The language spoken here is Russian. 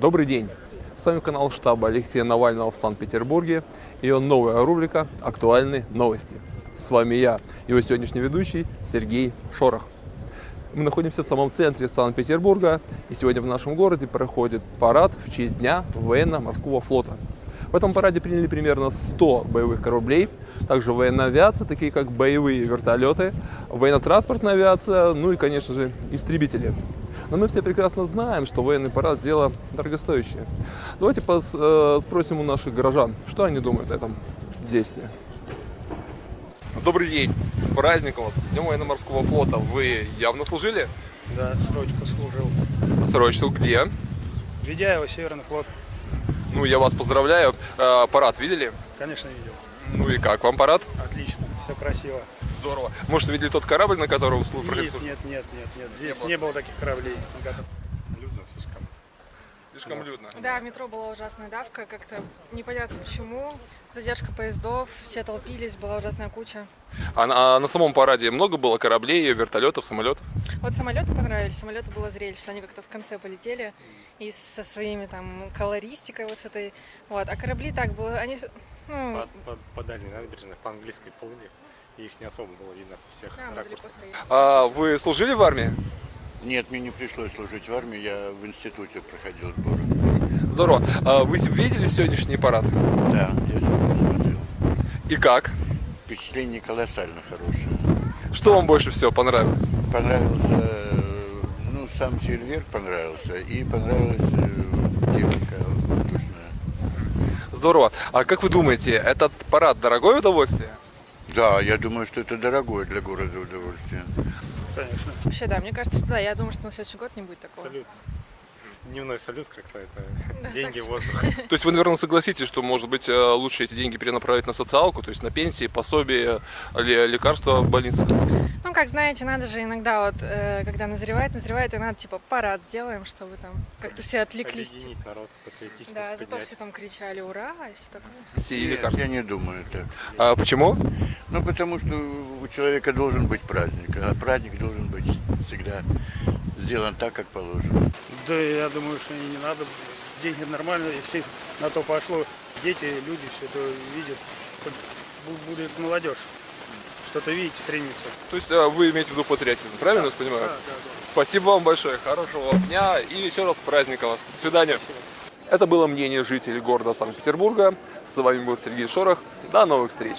Добрый день! С вами канал штаба Алексея Навального в Санкт-Петербурге и его новая рубрика «Актуальные новости». С вами я, его сегодняшний ведущий Сергей Шорох. Мы находимся в самом центре Санкт-Петербурга, и сегодня в нашем городе проходит парад в честь Дня военно-морского флота. В этом параде приняли примерно 100 боевых кораблей, также военная авиация, такие как боевые вертолеты, военно-транспортная авиация, ну и, конечно же, истребители. Но мы все прекрасно знаем, что военный парад – дело дорогостоящее. Давайте пос, э, спросим у наших горожан, что они думают о этом действии. Добрый день! С праздником вас! Днем военно-морского флота! Вы явно служили? Да, срочку служил. Срочку где? Ведяева, Северный флот. Ну, я вас поздравляю. Э, парад видели? Конечно, видел. Ну и как вам парад? Отлично, все красиво. Здорово. Может, видели тот корабль, на котором служил Нет, нет, нет, нет, нет. Здесь было? не было таких кораблей. на которых- Людно слишком. Слишком людно. Да, в метро была ужасная давка, как-то непонятно почему. Задержка поездов, все толпились, была ужасная куча. А на, а на самом параде много было кораблей, вертолетов, самолетов? Вот самолеты понравились, самолеты было зрелищно, они как-то в конце полетели и со своими там колористикой вот с этой. Вот, а корабли так было, они... ну, по, по, по дальней набережной, по английской плыли, и их не особо было видно со всех да, ракурсов. А вы служили в армии? Нет, мне не пришлось служить в армии, я в институте проходил сборы. Здорово. А вы видели сегодняшний парад? Да, я сегодня смотрел. И как? Впечатление колоссально хорошее. Что вам больше всего понравилось? Понравился, э, ну, сам Сильвер понравился, и понравилась э, техника воздушная. Здорово. А как вы думаете, этот парад дорогое удовольствие? Да, я думаю, что это дорогое для города удовольствие. Конечно. Вообще, да, мне кажется, что да, я думаю, что на следующий год не будет такого. Салют. Дневной салют как-то это Да, деньги воздух. То есть вы, наверное, согласитесь, что, может быть, э, лучше эти деньги перенаправить на социалку, то есть на пенсии, пособие, ле- лекарства в больницах? Ну, как знаете, надо же иногда вот, э, когда назревает, назревает, и надо типа парад сделаем, чтобы там как-то все отвлеклись. Объединить народ, патриотичность Да, зато все там кричали «Ура!» и все такое. Все лекарства. я не думаю так. А почему? Ну, потому что у человека должен быть праздник, а праздник должен быть всегда сделан так, как положено. Да, я думаю, что и не надо. Деньги нормальные, если на то пошло. Дети, люди все это видят. Будет молодежь. Что-то видеть, стремиться. То есть э, вы имеете в виду патриотизм, правильно я понимаю? Да, да, да. Спасибо вам большое, хорошего дня и еще раз с праздником вас. До свидания. Это было мнение жителей города Санкт-Петербурга. С вами был Сергей Шорох. До новых встреч.